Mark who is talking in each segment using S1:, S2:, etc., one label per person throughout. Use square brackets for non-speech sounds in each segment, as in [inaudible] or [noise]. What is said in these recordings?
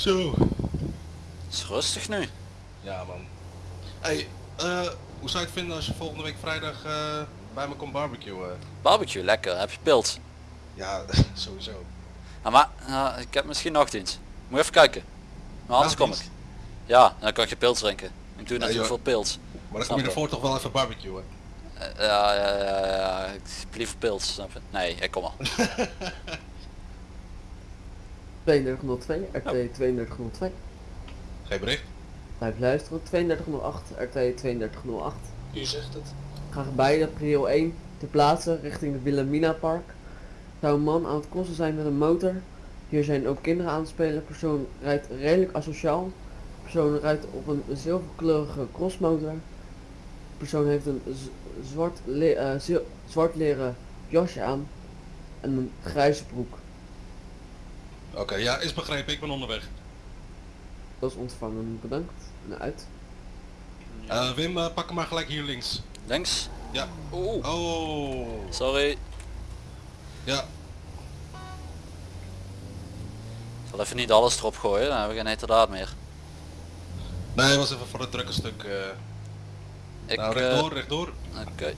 S1: Zo.
S2: Het is rustig nu.
S1: Ja man. Hey, eh, hoe zou je het vinden als je volgende week vrijdag eh, bij me komt barbecuen?
S2: Barbecue, lekker. Heb je pils?
S1: Ja, [laughs] sowieso.
S2: Ah, maar eh, ik heb misschien nog iets. Moet je even kijken. Maar anders kom ik. Ja, dan kan ik je pils drinken. Ik doe natuurlijk veel pils.
S1: Maar dan
S2: Snap
S1: kom je ervoor toch wel even barbecuen.
S2: Eh, ja, ja, ja, ja, ik heb liever pils, snap je? Nee, ik kom al.
S3: 3202, RT 3202.
S1: Geen bericht?
S3: Blijf luisteren, 3208, RT 3208.
S4: U zegt het.
S3: Graag beide prio 1 te plaatsen richting het Wilhelmina Park. Zou een man aan het crossen zijn met een motor. Hier zijn ook kinderen aan het spelen. Persoon rijdt redelijk asociaal. Persoon rijdt op een zilverkleurige crossmotor. Persoon heeft een zwart, le- eh, zil- zwart leren jasje aan. En een grijze broek.
S1: Oké, ja, is begrepen. Ik ben onderweg.
S3: Dat is ontvangen. Bedankt. En uit.
S1: Eh, Wim, eh, pak hem maar gelijk hier links.
S2: Links?
S1: Ja.
S2: Oeh,
S1: Oh.
S2: sorry.
S1: Ja.
S2: Ik zal even niet alles erop gooien, dan hebben we geen heterdaad meer.
S1: Nee, was even voor het drukke stuk. eh.
S2: Ik,
S1: nou,
S2: eh,
S1: rechtdoor, rechtdoor.
S2: Oké.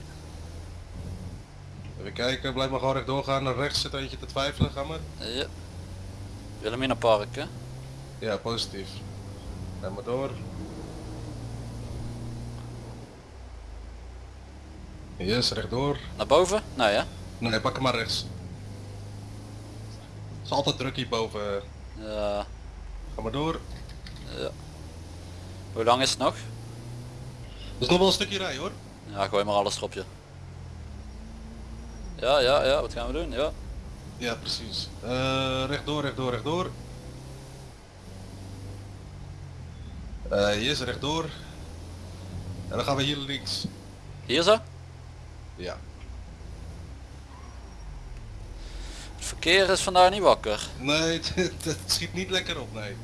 S1: Even kijken, blijf maar gewoon rechtdoor gaan. Naar rechts zit eentje te twijfelen, ga maar.
S2: Ja. Wilhelmina Park, hè?
S1: Ja, positief. Ga maar door. Yes, rechtdoor.
S2: Naar boven? Nee, hè?
S1: Nee, pak hem maar rechts. Het is altijd druk hierboven.
S2: Ja.
S1: Ga maar door.
S2: Hoe lang is het nog?
S1: Er is nog wel een stukje rij hoor.
S2: Ja, gooi maar alles erop, je. Ja, ja, ja, wat gaan we doen? Ja.
S1: Ja, precies. Eh rechtdoor, rechtdoor, rechtdoor. Eh yes, rechtdoor. En dan gaan we hier links.
S2: Hier zo?
S1: Ja.
S2: Het verkeer is vandaag niet wakker.
S1: Nee, [laughs] het, het schiet niet lekker op, nee.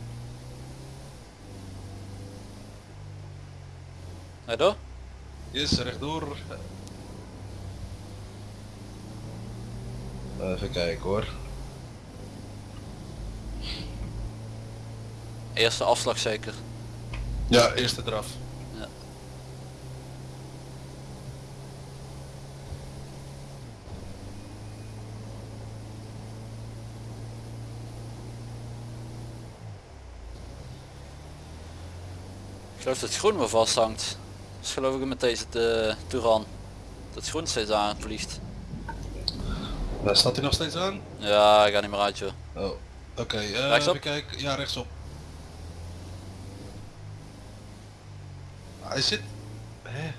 S2: Nee, door?
S1: Yes, rechtdoor. Even kijken hoor.
S2: Eerste afslag zeker.
S1: Ja, eerste eraf.
S2: Ja. Ik geloof dat het groen me vasthangt. Dus geloof ik met deze te, Touran. Dat het groen steeds aanvliegt.
S1: Daar staat hij nog steeds aan?
S2: Ja, ik ga niet meer uit joh.
S1: Oh. Oké, eh
S2: Rechtsop?
S1: even kijken. Ja, rechtsop. Hij zit... Hè?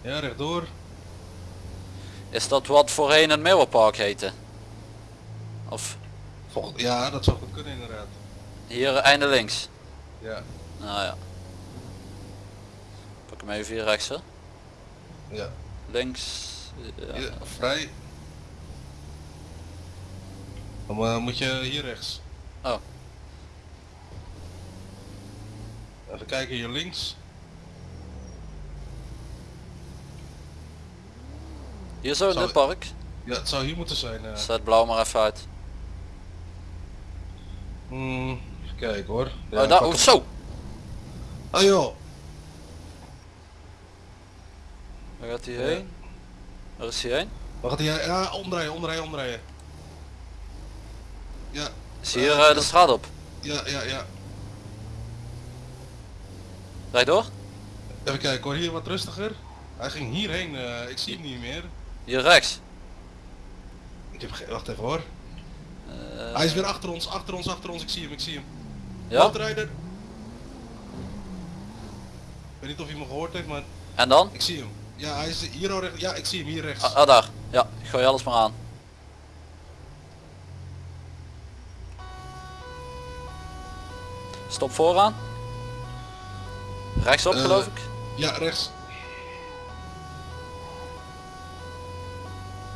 S1: Ja, rechtdoor.
S2: Is dat wat voorheen een Meeuwenpark heette? Of.
S1: Ja, dat zou goed kunnen inderdaad.
S2: hier einde links?
S1: Ja.
S2: Nou ja. Hem even hier rechts hè.
S1: Ja.
S2: Links. Ja.
S1: Ja, vrij. Dan eh, moet je hier rechts.
S2: Oh.
S1: Even kijken hier links.
S2: Hier zo in
S1: Zou-
S2: dit park.
S1: Ja, het zou hier moeten zijn. eh.
S2: Zet blauw maar even uit.
S1: Hmm, even kijken hoor. Ja,
S2: oh, daar, oh, zo!
S1: Oh joh.
S2: Waar gaat hij heen? Waar is hij heen?
S1: Waar gaat hij? Ja, omdraaien, omdraaien, omdraaien. Ja,
S2: Is hier
S1: Eh,
S2: eh, de straat op?
S1: ja, ja, ja.
S2: Rijd door?
S1: Even kijken hoor, hier wat rustiger. Hij ging hierheen, eh, ik zie hem niet meer.
S2: Hier rechts.
S1: Ik heb geen, wacht even hoor.
S2: Eh,
S1: Hij is weer achter ons, achter ons, achter ons, ik zie hem, ik zie hem.
S2: ja?
S1: Landrijder. Ik weet niet of hij me gehoord heeft, maar
S2: En dan?
S1: ik zie hem. Ja, hij is hier al rechts. Ja, ik zie hem hier rechts.
S2: Ah, ah, daar. Ja, gooi alles maar aan. Stop vooraan. Rechtsop
S1: Eh,
S2: geloof ik.
S1: Ja, rechts.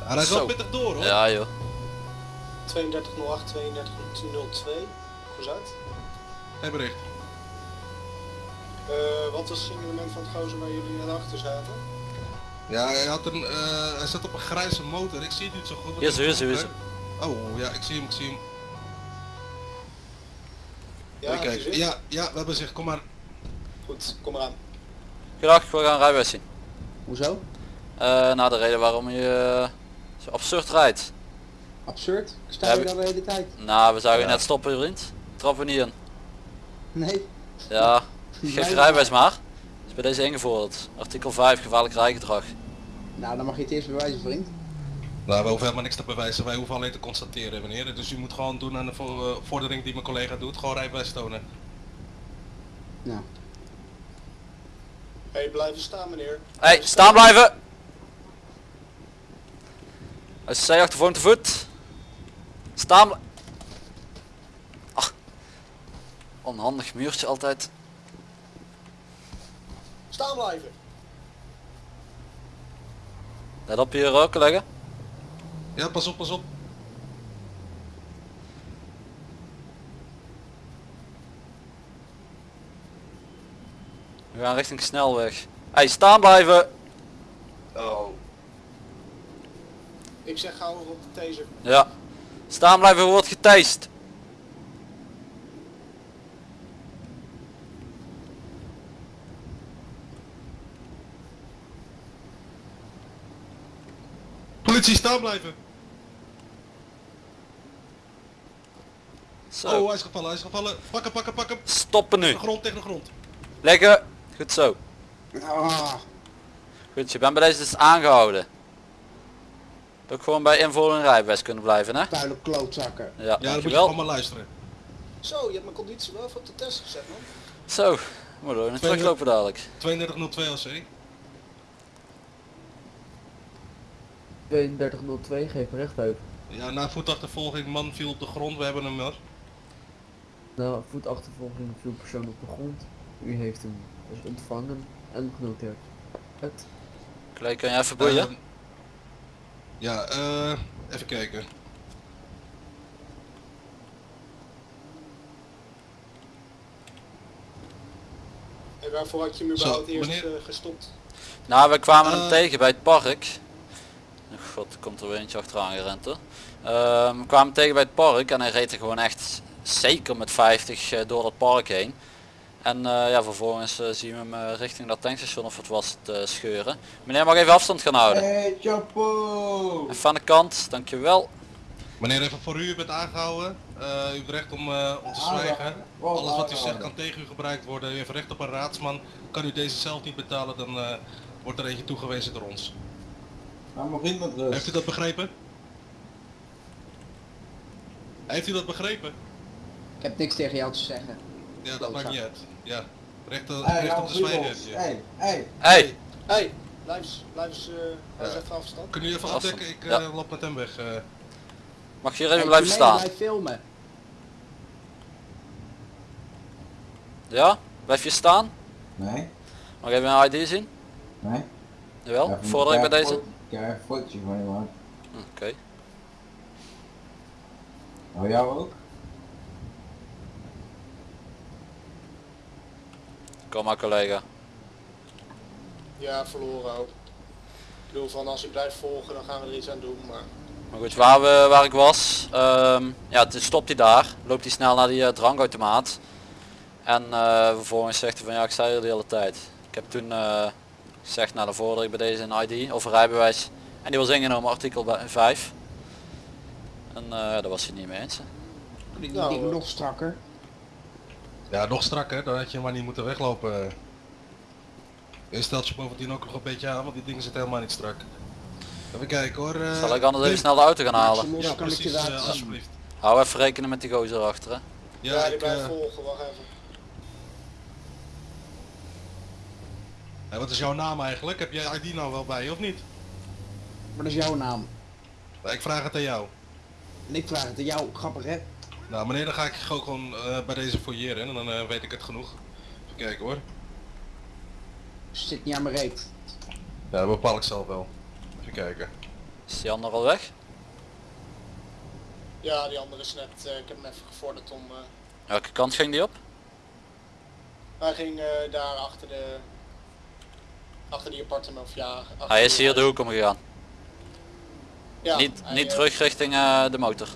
S1: Hij rijdt
S2: Zo.
S1: wel pittig door hoor.
S2: Ja joh.
S4: 3208, 3202. Goed uit.
S1: Geen bericht.
S4: Ik Eh, wat was het signalement van het gozer waar jullie net achter zaten?
S1: Ja, hij, had een, eh, hij zat op een grijze motor. Ik zie het niet zo goed.
S2: Is hij, hier is
S1: Oh, ja, ik zie hem, ik zie hem.
S4: Ja, je?
S1: Ja, ja, we hebben zich. Kom maar.
S4: Goed, kom eraan.
S2: Goedendag, we gaan rijbewijs zien.
S5: Hoezo?
S2: Eh nou, de reden waarom je eh, zo absurd rijdt.
S5: Absurd? Ik sta
S2: Ja,
S5: hier
S2: we-
S5: al de hele tijd.
S2: Nou, we zouden
S1: Ja.
S2: net stoppen vriend. Trappen we niet in.
S5: Nee.
S2: Ja, [laughs] geef je rijbewijs maar. is bij deze ingevorderd. Artikel 5, gevaarlijk rijgedrag.
S5: Nou, dan mag je het eerst bewijzen, vriend.
S1: Nou, we hoeven helemaal niks te bewijzen. Wij hoeven alleen te constateren, meneer. Dus u moet gewoon doen aan de eh, vordering die mijn collega doet. Gewoon rijbewijs tonen.
S5: Nou,
S4: Hé, hey, blijven staan meneer.
S2: Hey, staan blijven! Als zij achtervoor te voet. Staan Ach. Onhandig muurtje altijd.
S4: Staan blijven!
S2: Let op hier ook leggen.
S1: Ja, pas op, pas op.
S2: We gaan richting snelweg. Hey, staan blijven!
S1: Oh.
S4: Ik zeg gauw op de taser.
S2: Ja. Staan blijven wordt geteist.
S1: Politie, staan blijven.
S2: Zo.
S1: Oh, hij is gevallen, hij is gevallen. Pak hem, pak hem, pak hem.
S2: Stoppen nu.
S1: Tegen de grond, tegen de grond.
S2: Leggen. Goed zo.
S5: ah,
S2: Goed, je bent bij deze dus aangehouden. Ook gewoon bij invoering rijbewijs kunnen blijven hè?
S5: vuile klootzakken.
S2: Ja,
S1: Ja, dan moet je maar luisteren.
S4: Zo, je hebt mijn conditie wel even op de test gezet man.
S2: Zo, moet
S1: Twee
S2: teruglopen dadelijk.
S1: 3202 LC.
S3: 3202, geef recht over.
S1: Ja, na voetachtervolging, man viel op de grond, we hebben hem nog.
S3: Na voetachtervolging viel persoon op de grond. U heeft hem dus ontvangen en genoteerd. Het.
S2: Kan je even boeien?
S1: Ehm, ja, eh, even kijken.
S4: En waarvoor had je hem
S1: Zo,
S4: überhaupt eerst
S1: meneer-
S4: eh, gestopt?
S2: Nou, we kwamen hem
S1: Eh.
S2: tegen bij het park. God, er komt er weer eentje achteraan gerend hoor. Ehm, we kwamen tegen bij het park en hij reed er gewoon echt zeker met 50 eh, door het park heen. En eh, ja, vervolgens eh, zien we hem eh, richting dat tankstation of het was het eh, scheuren. Meneer mag even afstand gaan houden.
S5: Hey, chapeau!
S2: Even aan de kant, dankjewel.
S1: Meneer, even voor u, u bent aangehouden. Eh, u heeft recht om, eh, om te zwijgen. Alles wat u zegt kan tegen u gebruikt worden. U heeft recht op een raadsman. Kan u deze zelf niet betalen, dan eh, wordt er eentje toegewezen door ons.
S5: Laat mijn vriend met rust.
S1: Heeft u dat begrepen? Heeft u dat begrepen?
S5: Ik heb niks tegen jou te zeggen.
S1: Ja, dat maakt niet uit. Ja, recht, eh,
S5: Hey,
S1: recht op de zwijgen heb je.
S5: Hey, hey.
S2: Hey,
S4: Hé, hey, blijf eens, blijf eens, eh, blijf eens even afstand.
S1: Kun u even afdekken? Ik eh,
S2: Ja.
S1: loop met hem weg. eh.
S2: mag je hier even
S5: Hey,
S2: blijven staan?
S5: Blijf filmen.
S2: Ja? Blijf je staan?
S6: Nee,
S2: Mag ik even een ID zien?
S6: nee.
S2: Jawel, vorder ik bij deze?
S6: Ik heb een fotootje van je man.
S2: Oké.
S6: Oh jou ook?
S2: Kom maar collega.
S4: Ja, verloren ook. Ik bedoel van als ik blijf volgen dan gaan we er iets aan doen, maar...
S2: Maar goed, waar, we, waar ik was, ehm, ja, toen stopt hij daar, loopt hij snel naar die eh, drankautomaat. En eh, vervolgens zegt hij van ja, ik zei er de hele tijd. Ik heb toen eh, gezegd, nou dan vorder ik bij deze een ID of een rijbewijs. En die was ingenomen artikel bij- 5. En eh, daar was hij niet mee eens.
S4: Nou, eh.
S5: nog strakker.
S1: Ja, nog strakker, dan had je maar niet moeten weglopen. Je stelt je bovendien ook nog een beetje aan, want die dingen zitten helemaal niet strak. Even kijken hoor. eh,
S2: Zal ik anders even snel de auto gaan halen?
S1: Ja,
S5: kan ik je
S1: precies,
S5: zien.
S1: alsjeblieft.
S2: Hou even rekenen met die gozer achter hè.
S1: Ja,
S4: Ja, die
S1: ik,
S4: blijft volgen, wacht even.
S1: Ja, wat is jouw naam eigenlijk? Heb jij ID nou wel bij je of niet?
S5: Maar dat is jouw naam.
S1: Ik vraag het aan jou.
S5: En ik vraag het aan jou, grappig hè?
S1: Nou meneer, dan ga ik gewoon eh, bij deze fouilleren en dan eh, weet ik het genoeg. Even kijken hoor.
S5: Zit niet aan mijn reet.
S1: Ja, dat bepaal ik zelf wel. Even kijken.
S2: Is die ander al weg?
S4: Ja, die andere is net, eh, ik heb hem even gevorderd om... eh,
S2: Welke kant ging die op?
S4: Hij ging eh, daar achter de... Achter die appartement of ja... achter
S2: Hij is hier de hoek omgegaan.
S4: Ja,
S2: niet
S4: hij,
S2: niet
S4: eh,
S2: terug richting eh, de motor.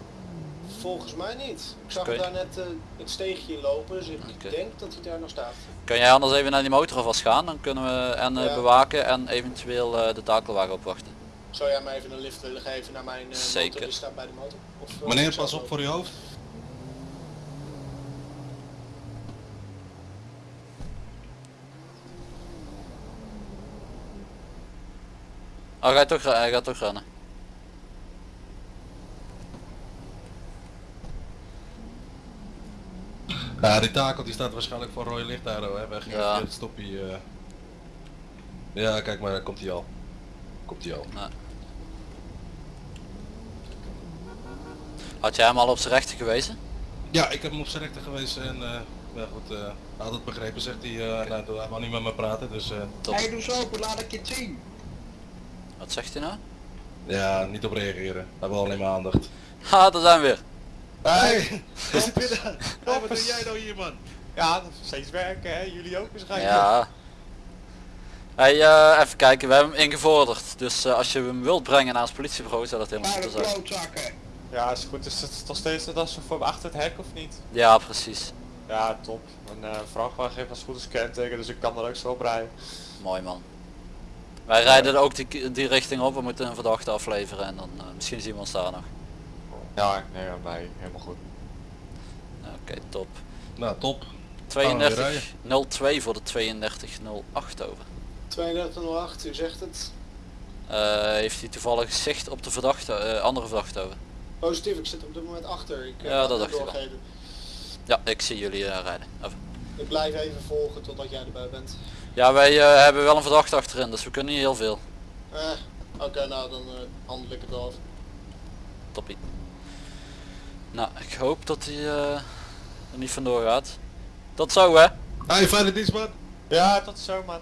S4: Volgens mij niet. Ik zag hem daar net eh, het steegje in lopen, dus ik denk dat hij daar nog staat.
S2: Kun jij anders even naar die motor alvast gaan? Dan kunnen we en eh,
S4: Ja.
S2: bewaken en eventueel eh, de takelwagen opwachten.
S4: Zou jij mij even een lift willen geven naar mijn eh,
S2: Zeker.
S4: motor die staat bij de motor? Of,
S1: Meneer, pas op voor uw hoofd.
S2: Oh, hij gaat toch, hij gaat toch rennen.
S1: Ja, die takel die staat waarschijnlijk voor rode lichtarrow, hè. Weg
S2: Ja.
S1: stoppie. eh. Ja, kijk maar, daar komt hij al. Komt hij al.
S2: Had jij hem al op zijn rechter gewezen?
S1: Ja, ik heb hem op zijn rechter geweest en eh, ja goed, eh, hij had het begrepen zegt hij, eh nou, hij wou niet met me praten, dus eh.
S5: Hey, doe zo, laat ik je zien.
S2: Wat zegt hij nou?
S1: ja, niet op reageren. Hij wil alleen maar aandacht.
S2: Ha, daar zijn we weer.
S1: Hey, we binnen. Oh, wat doe jij nou hier man?
S7: Ja, dat is steeds werken hè, jullie ook waarschijnlijk.
S2: Ja. Hey, eh, even kijken, we hebben hem ingevorderd. Dus eh, als je hem wilt brengen naar ons politiebureau zou dat helemaal goed zijn.
S7: Ja, is goed. Is het nog steeds net als voor achter het hek of niet?
S2: Ja, precies.
S7: Ja, top. Een uh, vrachtwagen heeft als goed als kenteken, dus ik kan er ook zo op rijden.
S2: Mooi man. Wij rijden ook die, die richting op, we moeten een verdachte afleveren en dan eh, misschien zien we ons daar nog.
S7: Ja, nee, ja, nee, helemaal goed.
S2: Oké, top.
S1: Nou, top.
S2: 32 02 voor de 32 08 over.
S4: 3208, u zegt het.
S2: Eh, heeft hij toevallig zicht op de verdachte, eh, andere verdachte over?
S4: Positief, ik zit op dit moment achter. Ik, eh,
S2: Ja, dat dacht ik wel. Ja, ik zie jullie rijden. Over.
S4: Ik blijf even volgen totdat jij erbij bent.
S2: Ja, wij eh, hebben wel een verdachte achterin, dus we kunnen niet heel veel.
S4: Eh, Oké, nou dan eh, handel ik het af.
S2: Toppie. Nou, ik hoop dat hij eh, er niet vandoor gaat. Tot zo hè.
S1: Hey, fijne dienst man.
S7: Ja, tot zo man.